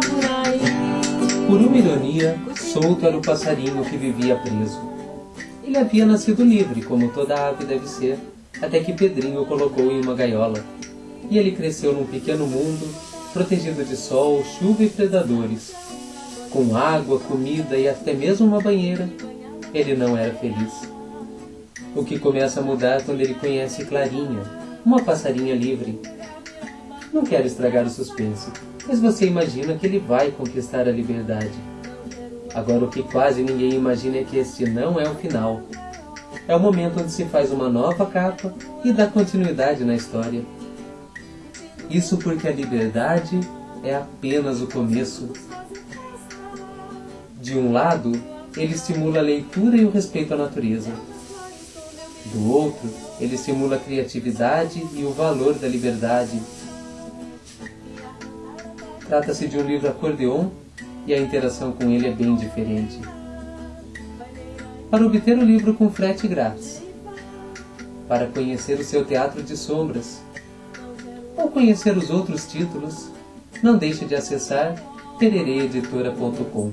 por aí. Por uma ironia, solto era o passarinho que vivia preso. Ele havia nascido livre, como toda ave deve ser, até que Pedrinho o colocou em uma gaiola. E ele cresceu num pequeno mundo, protegido de sol, chuva e predadores. Com água, comida e até mesmo uma banheira, ele não era feliz. O que começa a mudar quando ele conhece Clarinha, uma passarinha livre. Não quero estragar o suspense, mas você imagina que ele vai conquistar a liberdade. Agora, o que quase ninguém imagina é que este não é o final. É o momento onde se faz uma nova capa e dá continuidade na história. Isso porque a liberdade é apenas o começo. De um lado, ele estimula a leitura e o respeito à natureza. Do outro, ele estimula a criatividade e o valor da liberdade. Trata-se de um livro acordeon e a interação com ele é bem diferente. Para obter o livro com frete grátis, para conhecer o seu teatro de sombras, ou conhecer os outros títulos, não deixe de acessar terereeditora.com.